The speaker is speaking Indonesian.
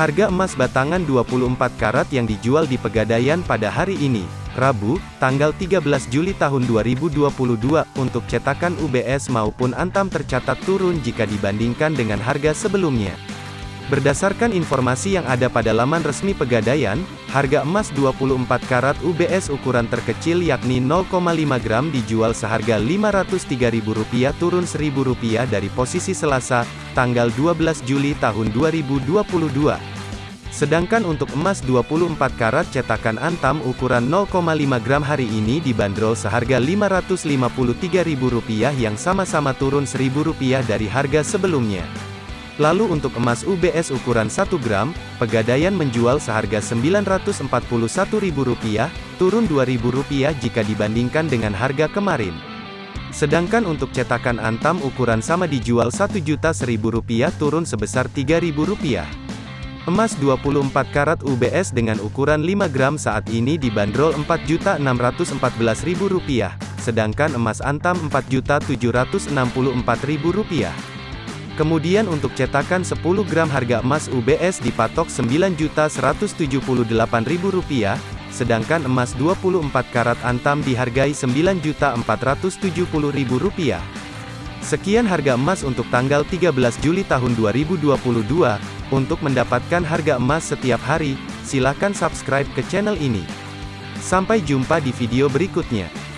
Harga emas batangan 24 karat yang dijual di Pegadaian pada hari ini, Rabu, tanggal 13 Juli tahun 2022, untuk cetakan UBS maupun Antam tercatat turun jika dibandingkan dengan harga sebelumnya. Berdasarkan informasi yang ada pada laman resmi Pegadaian, harga emas 24 karat UBS ukuran terkecil yakni 0,5 gram dijual seharga Rp503.000 turun Rp1.000 dari posisi Selasa, tanggal 12 Juli tahun 2022. Sedangkan untuk emas 24 karat cetakan Antam ukuran 0,5 gram hari ini dibanderol seharga Rp553.000 yang sama-sama turun Rp1.000 dari harga sebelumnya. Lalu untuk emas UBS ukuran 1 gram, Pegadaian menjual seharga Rp941.000, turun Rp2.000 jika dibandingkan dengan harga kemarin. Sedangkan untuk cetakan Antam ukuran sama dijual Rp1.000.000 turun sebesar Rp3.000. Emas 24 karat UBS dengan ukuran 5 gram saat ini dibanderol Rp4.614.000, sedangkan emas Antam Rp4.764.000. Kemudian untuk cetakan 10 gram harga emas UBS dipatok Rp9.178.000, sedangkan emas 24 karat antam dihargai Rp9.470.000. Sekian harga emas untuk tanggal 13 Juli tahun 2022. Untuk mendapatkan harga emas setiap hari, silakan subscribe ke channel ini. Sampai jumpa di video berikutnya.